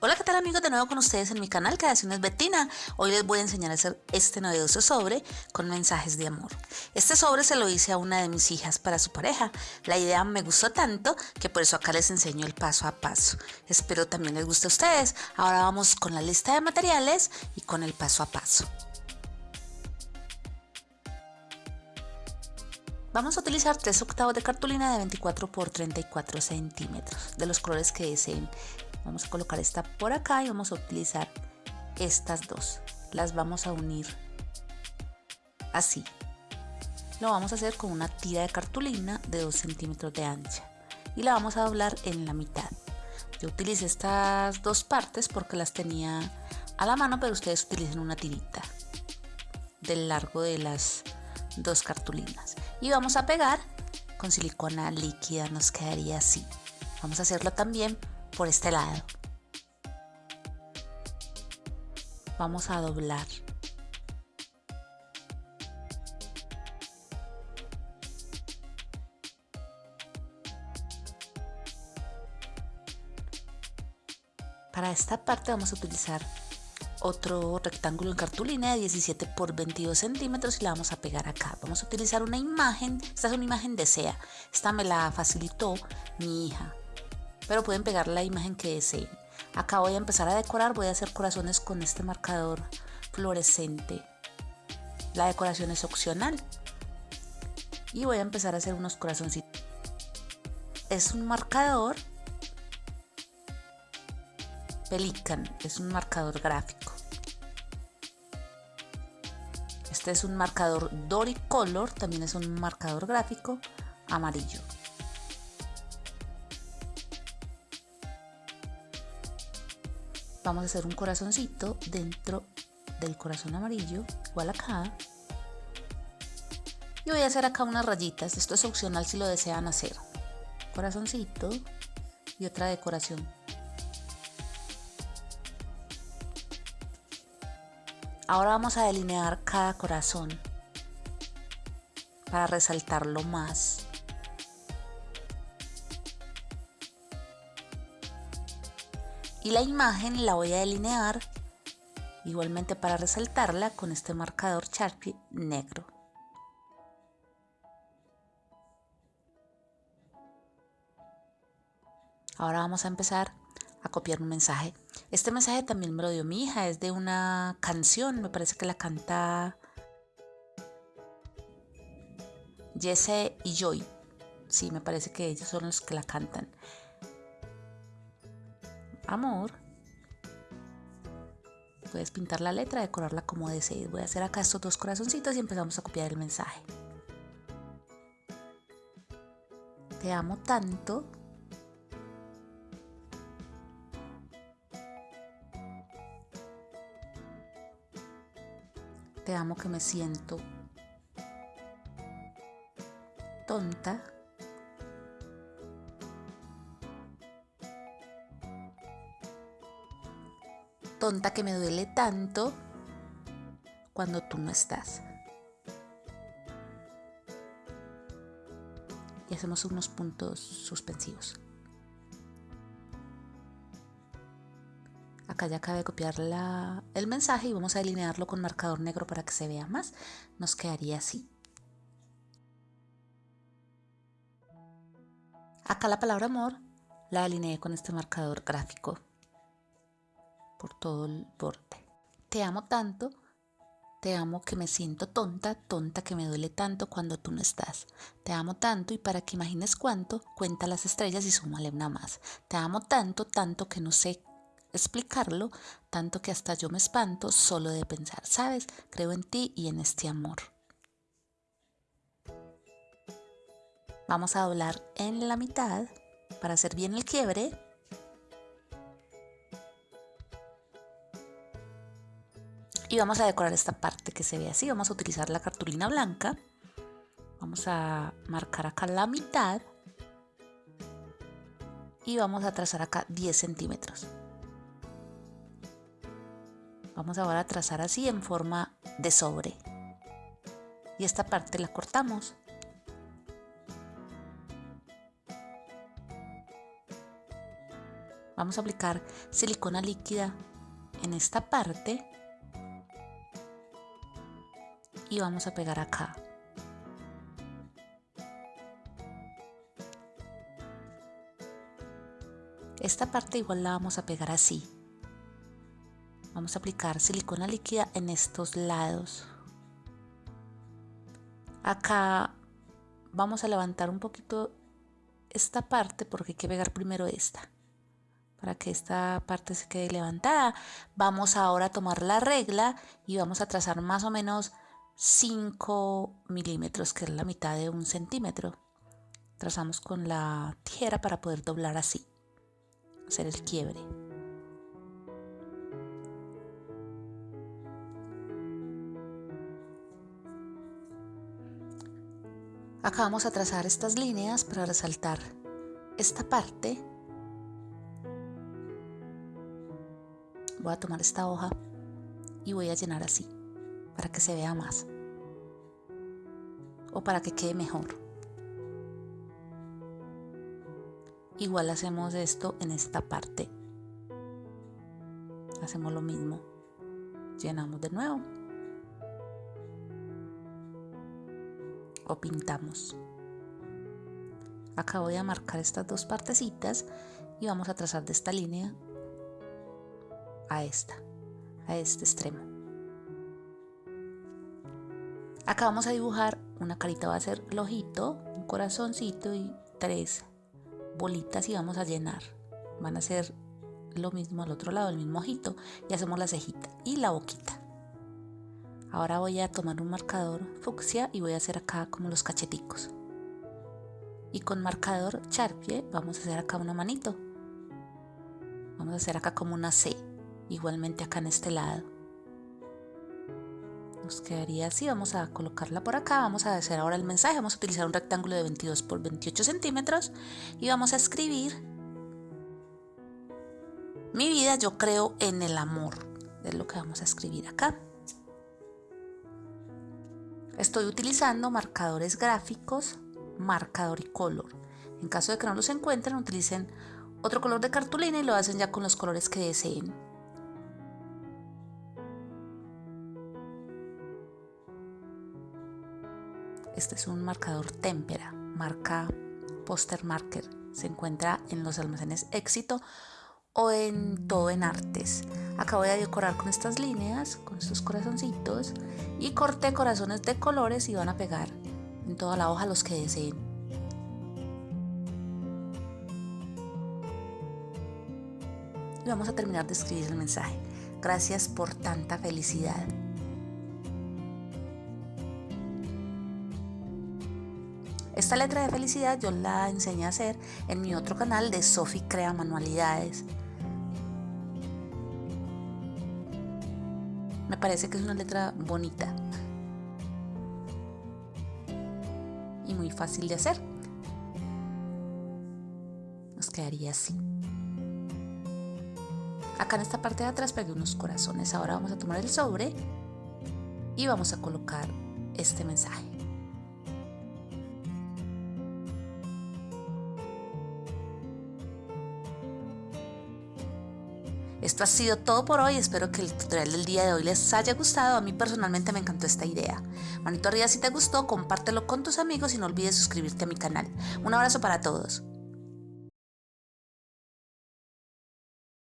Hola, ¿qué tal amigos? De nuevo con ustedes en mi canal Creaciones Betina. Hoy les voy a enseñar a hacer este novedoso sobre con mensajes de amor. Este sobre se lo hice a una de mis hijas para su pareja. La idea me gustó tanto que por eso acá les enseño el paso a paso. Espero también les guste a ustedes. Ahora vamos con la lista de materiales y con el paso a paso. Vamos a utilizar 3 octavos de cartulina de 24 por 34 centímetros de los colores que deseen. Vamos a colocar esta por acá y vamos a utilizar estas dos. Las vamos a unir así. Lo vamos a hacer con una tira de cartulina de 2 centímetros de ancha y la vamos a doblar en la mitad. Yo utilicé estas dos partes porque las tenía a la mano, pero ustedes utilicen una tirita del largo de las dos cartulinas. Y vamos a pegar con silicona líquida, nos quedaría así. Vamos a hacerlo también por este lado. Vamos a doblar. Para esta parte vamos a utilizar otro rectángulo en cartulina de 17 por 22 centímetros y la vamos a pegar acá. Vamos a utilizar una imagen, esta es una imagen de SEA, esta me la facilitó mi hija pero pueden pegar la imagen que deseen. Acá voy a empezar a decorar, voy a hacer corazones con este marcador fluorescente. La decoración es opcional. Y voy a empezar a hacer unos corazoncitos. Es un marcador Pelican, es un marcador gráfico. Este es un marcador Doricolor, también es un marcador gráfico amarillo. Vamos a hacer un corazoncito dentro del corazón amarillo igual acá. Y voy a hacer acá unas rayitas. Esto es opcional si lo desean hacer. Corazoncito y otra decoración. Ahora vamos a delinear cada corazón para resaltarlo más y la imagen la voy a delinear igualmente para resaltarla con este marcador Sharpie negro. Ahora vamos a empezar a copiar un mensaje. Este mensaje también me lo dio mi hija, es de una canción, me parece que la canta Jesse y Joy. Sí, me parece que ellos son los que la cantan amor. Puedes pintar la letra, decorarla como desees. Voy a hacer acá estos dos corazoncitos y empezamos a copiar el mensaje. Te amo tanto. Te amo que me siento tonta. Tonta que me duele tanto cuando tú no estás. Y hacemos unos puntos suspensivos. Acá ya acabé de copiar el mensaje y vamos a delinearlo con marcador negro para que se vea más. Nos quedaría así. Acá la palabra amor la delineé con este marcador gráfico por todo el borde. Te amo tanto, te amo que me siento tonta, tonta que me duele tanto cuando tú no estás. Te amo tanto y para que imagines cuánto, cuenta las estrellas y súmale una más. Te amo tanto, tanto que no sé explicarlo, tanto que hasta yo me espanto solo de pensar, ¿sabes? Creo en ti y en este amor. Vamos a doblar en la mitad para hacer bien el quiebre y vamos a decorar esta parte que se ve así. Vamos a utilizar la cartulina blanca. Vamos a marcar acá la mitad. Y vamos a trazar acá 10 centímetros. Vamos ahora a trazar así en forma de sobre. Y esta parte la cortamos. Vamos a aplicar silicona líquida en esta parte y vamos a pegar acá. Esta parte igual la vamos a pegar así. Vamos a aplicar silicona líquida en estos lados. Acá vamos a levantar un poquito esta parte porque hay que pegar primero esta para que esta parte se quede levantada. Vamos ahora a tomar la regla y vamos a trazar más o menos 5 milímetros, que es la mitad de un centímetro. Trazamos con la tijera para poder doblar así, hacer el quiebre. Acá vamos a trazar estas líneas para resaltar esta parte. Voy a tomar esta hoja y voy a llenar así para que se vea más o para que quede mejor. Igual hacemos esto en esta parte. Hacemos lo mismo. Llenamos de nuevo. O pintamos. Acá voy a marcar estas dos partecitas y vamos a trazar de esta línea a esta, a este extremo. Acá vamos a dibujar una carita, va a ser el ojito, un corazoncito y tres bolitas y vamos a llenar. Van a ser lo mismo al otro lado, el mismo ojito y hacemos la cejita y la boquita. Ahora voy a tomar un marcador fucsia y voy a hacer acá como los cacheticos. Y con marcador charpie vamos a hacer acá una manito. Vamos a hacer acá como una C, igualmente acá en este lado nos quedaría así vamos a colocarla por acá vamos a hacer ahora el mensaje vamos a utilizar un rectángulo de 22 por 28 centímetros y vamos a escribir mi vida yo creo en el amor es lo que vamos a escribir acá. Estoy utilizando marcadores gráficos marcador y color. En caso de que no los encuentren utilicen otro color de cartulina y lo hacen ya con los colores que deseen Este es un marcador témpera, marca Poster Marker. Se encuentra en los almacenes Éxito o en todo en artes. Acá voy a decorar con estas líneas, con estos corazoncitos y corté corazones de colores y van a pegar en toda la hoja los que deseen. Y vamos a terminar de escribir el mensaje. Gracias por tanta felicidad. Esta letra de felicidad yo la enseñé a hacer en mi otro canal de Sofi Crea Manualidades. Me parece que es una letra bonita y muy fácil de hacer. Nos quedaría así. Acá en esta parte de atrás pegué unos corazones. Ahora vamos a tomar el sobre y vamos a colocar este mensaje. Esto ha sido todo por hoy, espero que el tutorial del día de hoy les haya gustado, a mí personalmente me encantó esta idea. Manito arriba si te gustó, compártelo con tus amigos y no olvides suscribirte a mi canal. Un abrazo para todos.